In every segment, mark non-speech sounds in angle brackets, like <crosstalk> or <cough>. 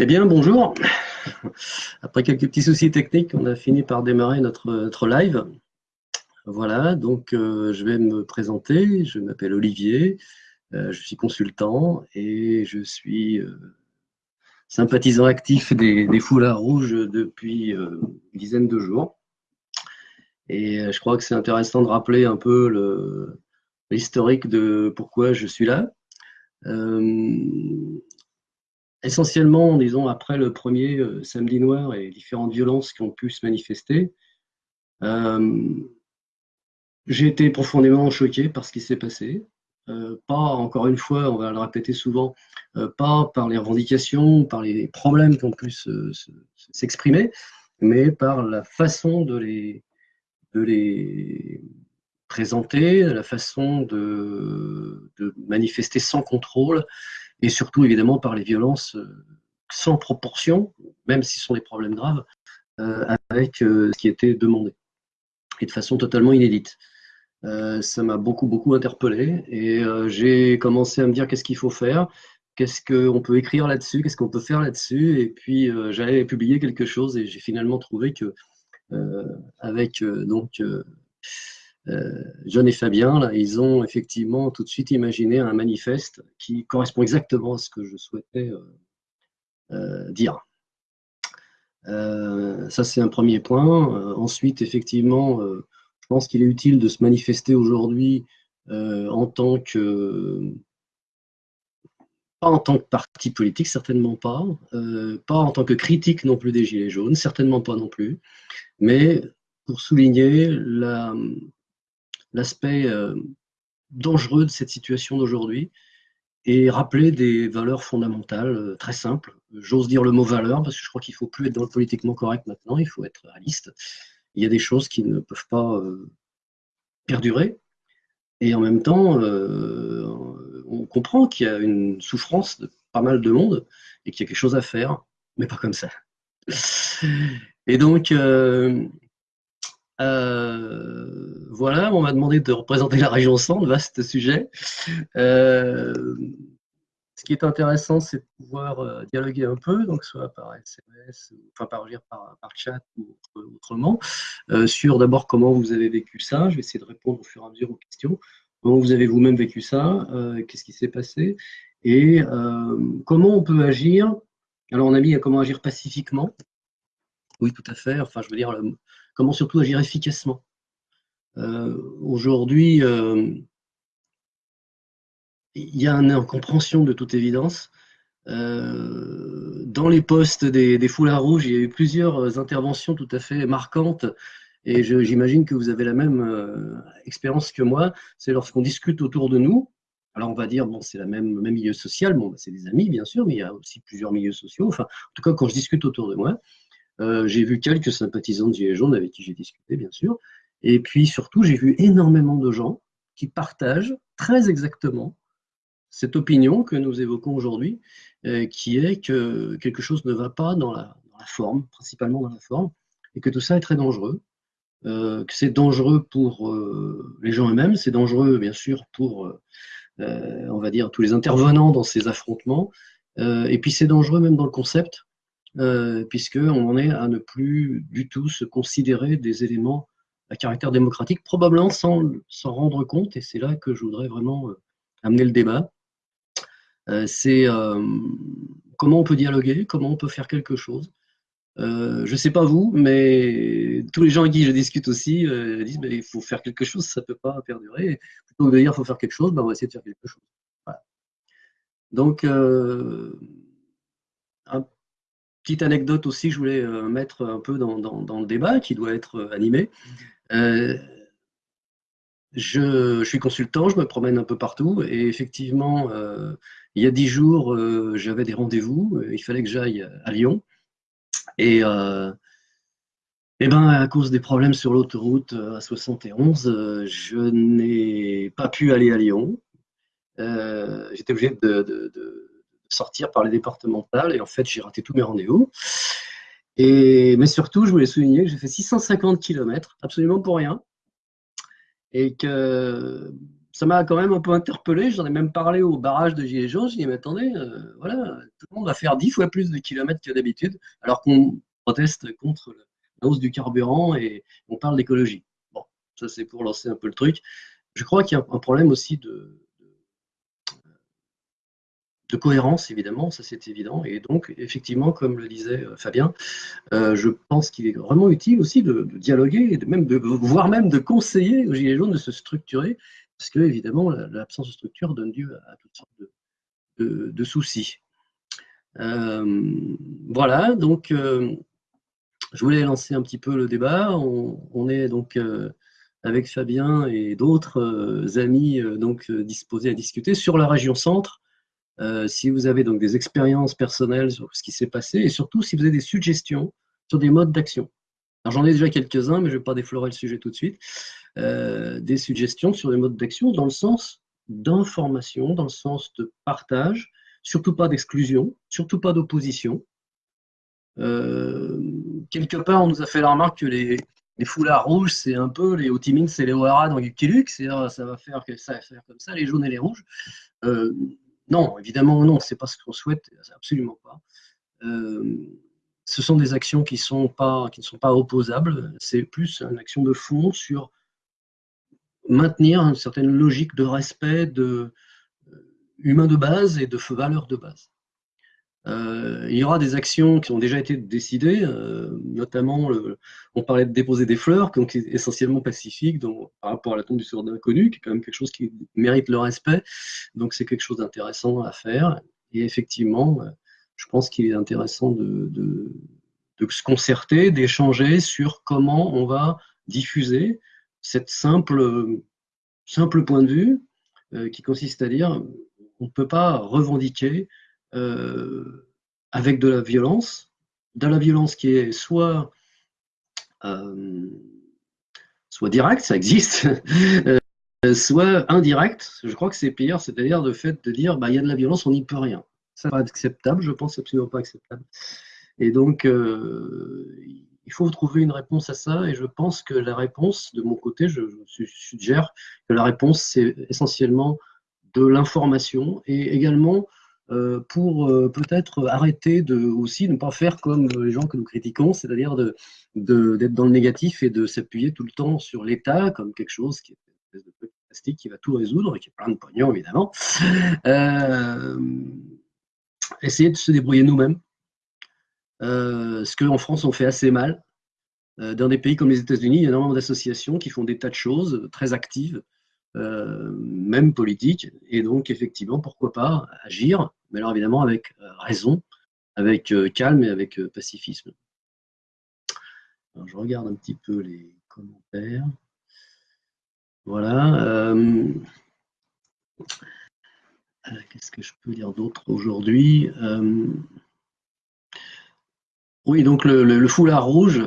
Eh bien, bonjour. Après quelques petits soucis techniques, on a fini par démarrer notre, notre live. Voilà, donc euh, je vais me présenter. Je m'appelle Olivier, euh, je suis consultant et je suis euh, sympathisant actif des, des, foulards rouges depuis une dizaine de jours. Et je crois que c'est intéressant de rappeler un peu l'historique de pourquoi je suis là essentiellement, disons, après le premier euh, samedi noir et les différentes violences qui ont pu se manifester, euh, j'ai été profondément choqué par ce qui s'est passé. Euh, pas, encore une fois, on va le répéter souvent, pas par les revendications, par les problèmes qui ont pu s'exprimer, mais par la façon de les, présenter, la façon de manifester sans contrôle et surtout évidemment par les violences euh, sans proportion, même si ce sont des problèmes graves, euh, avec euh, ce qui était demandé, et de façon totalement inédite. ça m'a beaucoup, beaucoup interpellé, et j'ai commencé à me dire qu'est-ce qu'il faut faire, qu'est-ce qu'on peut écrire là-dessus, qu'est-ce qu'on peut faire là-dessus, et puis j'allais publier quelque chose, et j'ai finalement trouvé que, avec donc John et Fabien, ils ont effectivement tout de suite imaginé un manifeste qui correspond exactement à ce que je souhaitais euh, euh, dire. ça, c'est un premier point. ensuite, effectivement, je pense qu'il est utile de se manifester aujourd'hui en tant que pas en tant que parti politique, certainement pas, pas en tant que critique non plus des Gilets jaunes, certainement pas non plus, mais pour souligner la, l'aspect euh, dangereux de cette situation d'aujourd'hui et rappeler des valeurs fondamentales euh, très simples. J'ose dire le mot valeur parce que je crois qu'il ne faut plus être dans le politiquement correct maintenant, il faut être réaliste. Il y a des choses qui ne peuvent pas euh, perdurer et en même temps, on comprend qu'il y a une souffrance de pas mal de monde et qu'il y a quelque chose à faire, mais pas comme ça. Et donc, voilà, on m'a demandé de représenter la région centre, vaste sujet. Euh, ce qui est intéressant, c'est de pouvoir euh, dialoguer un peu, donc soit par SMS, enfin par, par, par chat ou autrement, sur d'abord comment vous avez vécu ça. Je vais essayer de répondre au fur et à mesure aux questions. Comment vous avez vous-même vécu ça Qu'est-ce qui s'est passé Et comment on peut agir Alors, on a mis à comment agir pacifiquement. Oui, tout à fait. Enfin, je veux dire, comment surtout agir efficacement. Euh, aujourd'hui, euh, il y a une incompréhension de toute évidence. Euh, dans les postes des, foulards rouges, il y a eu plusieurs interventions tout à fait marquantes et j'imagine que vous avez la même expérience que moi. C'est lorsqu'on discute autour de nous. Alors on va dire, bon, c'est le même, même milieu social, bon, c'est des amis bien sûr, mais il y a aussi plusieurs milieux sociaux. Enfin, en tout cas, quand je discute autour de moi, euh, j'ai vu quelques sympathisants de Gilets jaunes avec qui j'ai discuté, bien sûr. Et puis surtout, j'ai vu énormément de gens qui partagent très exactement cette opinion que nous évoquons aujourd'hui, euh, qui est que quelque chose ne va pas dans la, forme, principalement dans la forme, et que tout ça est très dangereux, euh, que c'est dangereux pour les gens eux-mêmes, c'est dangereux bien sûr pour, on va dire, tous les intervenants dans ces affrontements, et puis c'est dangereux même dans le concept, euh, puisqu'on en est à ne plus du tout se considérer des éléments à caractère démocratique, probablement sans s'en rendre compte, et c'est là que je voudrais vraiment euh, amener le débat. Euh, c'est comment on peut dialoguer, comment on peut faire quelque chose. je ne sais pas vous, mais tous les gens avec qui je discute aussi disent il faut faire quelque chose, ça ne peut pas perdurer. Plutôt que de dire il faut faire quelque chose, ben, on va essayer de faire quelque chose. Donc, un Petite anecdote aussi, je voulais euh, mettre un peu dans, le débat qui doit être euh, animé. Euh, je, suis consultant, je me promène un peu partout et effectivement, il y a dix jours, j'avais des rendez-vous, il fallait que j'aille à Lyon. Et, et ben, à cause des problèmes sur l'autoroute à 71, je n'ai pas pu aller à Lyon. J'étais obligé de sortir par les départementales et en fait j'ai raté tous mes rendez-vous. Et, mais surtout, je voulais souligner que j'ai fait 650 km, absolument pour rien, et que ça m'a quand même un peu interpellé. J'en ai même parlé au barrage de Gilets jaunes. Je dis, mais attendez, euh, voilà, tout le monde va faire dix fois plus de kilomètres que d'habitude, alors qu'on proteste contre la hausse du carburant et on parle d'écologie. Bon, ça c'est pour lancer un peu le truc. Je crois qu'il y a un problème aussi de, de cohérence, évidemment, ça c'est évident. Et donc, effectivement, comme le disait euh, Fabien, euh, je pense qu'il est vraiment utile aussi de, dialoguer, même de, voire même de conseiller aux Gilets jaunes de se structurer, parce que, évidemment, l'absence de structure donne lieu à, toutes sortes de, soucis. Euh, voilà, donc, je voulais lancer un petit peu le débat. On, est donc avec Fabien et d'autres amis donc disposés à discuter sur la région centre euh, si vous avez donc des expériences personnelles sur ce qui s'est passé et surtout si vous avez des suggestions sur des modes d'action. Alors j'en ai déjà quelques-uns, mais je ne vais pas déflorer le sujet tout de suite. Euh, des suggestions sur des modes d'action dans le sens d'information, dans le sens de partage, surtout pas d'exclusion, surtout pas d'opposition. Euh, quelque part, on nous a fait la remarque que les, les foulards rouges, c'est un peu les Hotimins et les O'Hara dans Lucky c'est-à-dire ça va faire que ça va faire comme ça, les jaunes et les rouges. Non, évidemment, non, c'est pas ce qu'on souhaite, absolument pas. Euh, ce sont des actions qui, ne sont pas opposables, c'est plus une action de fond sur maintenir une certaine logique de respect euh, humain de base et de valeurs de base. Euh, il y aura des actions qui ont déjà été décidées, euh, notamment, on parlait de déposer des fleurs, donc essentiellement pacifique donc, par rapport à la tombe du sourd inconnu, qui est quand même quelque chose qui mérite le respect. Donc c'est quelque chose d'intéressant à faire. Et effectivement, euh, je pense qu'il est intéressant de, de, se concerter, d'échanger sur comment on va diffuser cette simple, simple point de vue qui consiste à dire on ne peut pas revendiquer euh, avec de la violence, de la violence qui est soit, euh, soit directe, ça existe, <laughs> euh, soit indirecte, je crois que c'est pire, c'est-à-dire le fait de dire bah, il y a de la violence, on n'y peut rien. Ça pas acceptable, je pense absolument pas acceptable. Et donc, il faut trouver une réponse à ça, et je pense que la réponse, de mon côté, je, suggère que la réponse, c'est essentiellement de l'information et également pour euh, peut-être arrêter de aussi ne pas faire comme les gens que nous critiquons, c'est-à-dire d'être de, dans le négatif et de s'appuyer tout le temps sur l'État comme quelque chose qui est une espèce de plastique qui va tout résoudre et qui est plein de pognon évidemment. Euh, essayer de se débrouiller nous-mêmes, ce qu'en France on fait assez mal. Dans des pays comme les États-Unis, il y a énormément d'associations qui font des tas de choses très actives, même politiques, et donc effectivement, pourquoi pas agir mais alors évidemment avec euh, raison, avec euh, calme et avec euh, pacifisme. je regarde un petit peu les commentaires. Voilà. Qu'est-ce que je peux dire d'autre aujourd'hui Oui, donc le, foulard rouge,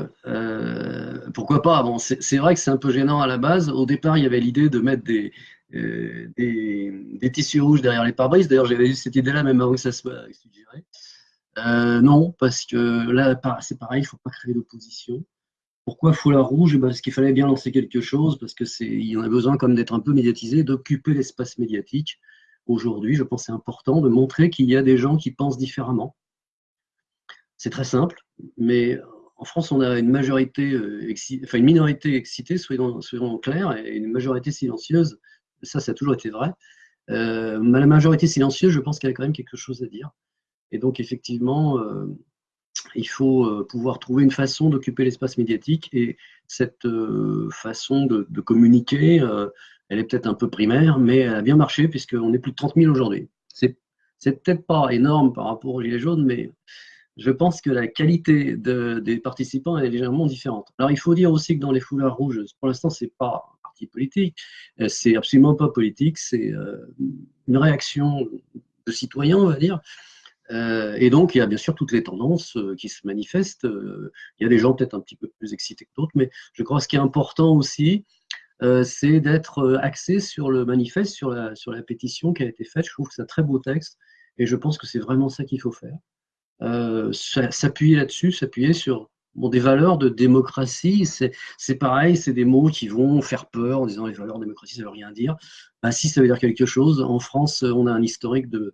pourquoi pas c'est vrai que c'est un peu gênant à la base. Au départ, il y avait l'idée de mettre des, euh, tissus rouges derrière les pare-brises. D'ailleurs, j'avais eu cette idée-là même avant que ça soit suggéré. Euh, non, parce que là, c'est pareil, il ne faut pas créer d'opposition. Pourquoi foulard rouge? Parce qu'il fallait bien lancer quelque chose, parce qu'il y en a besoin comme d'être un peu médiatisé, d'occuper l'espace médiatique. Aujourd'hui, je pense que c'est important de montrer qu'il y a des gens qui pensent différemment. C'est très simple, mais en France, on a une majorité, euh, enfin une minorité excitée, soyons, soyons clairs, et une majorité silencieuse ça, ça a toujours été vrai. Euh, la majorité silencieuse, je pense qu'il y a quand même quelque chose à dire. Et donc, effectivement, euh, il faut pouvoir trouver une façon d'occuper l'espace médiatique. Et cette façon de, communiquer, elle est peut-être un peu primaire, mais elle a bien marché puisqu'on est plus de 30 000 aujourd'hui. C'est peut-être pas énorme par rapport aux Gilets jaunes, mais je pense que la qualité des participants est légèrement différente. Alors, il faut dire aussi que dans les foulards rouges, pour l'instant, c'est pas politique. Euh, c'est absolument pas politique, c'est euh, une réaction de citoyens, on va dire. Euh, et donc, il y a bien sûr toutes les tendances qui se manifestent. il y a des gens peut-être un petit peu plus excités que d'autres, mais je crois que ce qui est important aussi, c'est d'être axé sur le manifeste, sur la, sur la pétition qui a été faite. Je trouve que c'est un très beau texte et je pense que c'est vraiment ça qu'il faut faire. S'appuyer là-dessus, s'appuyer sur Bon, des valeurs de démocratie, c'est pareil, c'est des mots qui vont faire peur en disant les valeurs de démocratie, ça veut rien dire. Bah, si, ça veut dire quelque chose. En France, on a un historique de,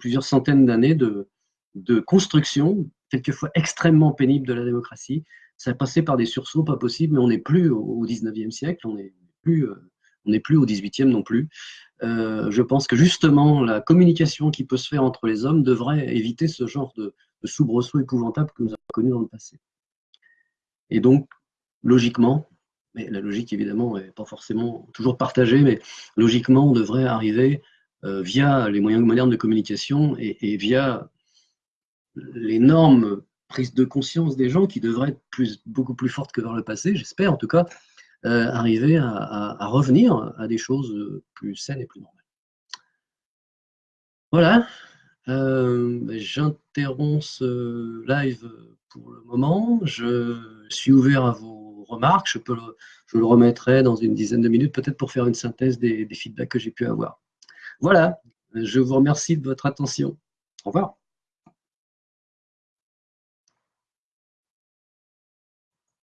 plusieurs centaines d'années de, de construction, quelquefois extrêmement pénible de la démocratie. Ça a passé par des sursauts pas possibles, mais on n'est plus au, 19e siècle, on n'est plus, euh, on plus au 18e non plus. Euh, je pense que justement, la communication qui peut se faire entre les hommes devrait éviter ce genre de, de soubresaut épouvantable que nous avons connu dans le passé. Et donc, logiquement, mais la logique évidemment n'est pas forcément toujours partagée, mais logiquement, on devrait arriver euh, via les moyens modernes de communication et, via l'énorme prise de conscience des gens qui devrait être beaucoup plus forte que dans le passé, j'espère en tout cas, euh, arriver à, revenir à des choses plus saines et plus normales. Voilà, euh, j'interromps ce live pour le moment. Je suis ouvert à vos remarques. Je, peux je le remettrai dans une dizaine de minutes, peut-être pour faire une synthèse des feedbacks que j'ai pu avoir. Voilà, je vous remercie de votre attention. Au revoir.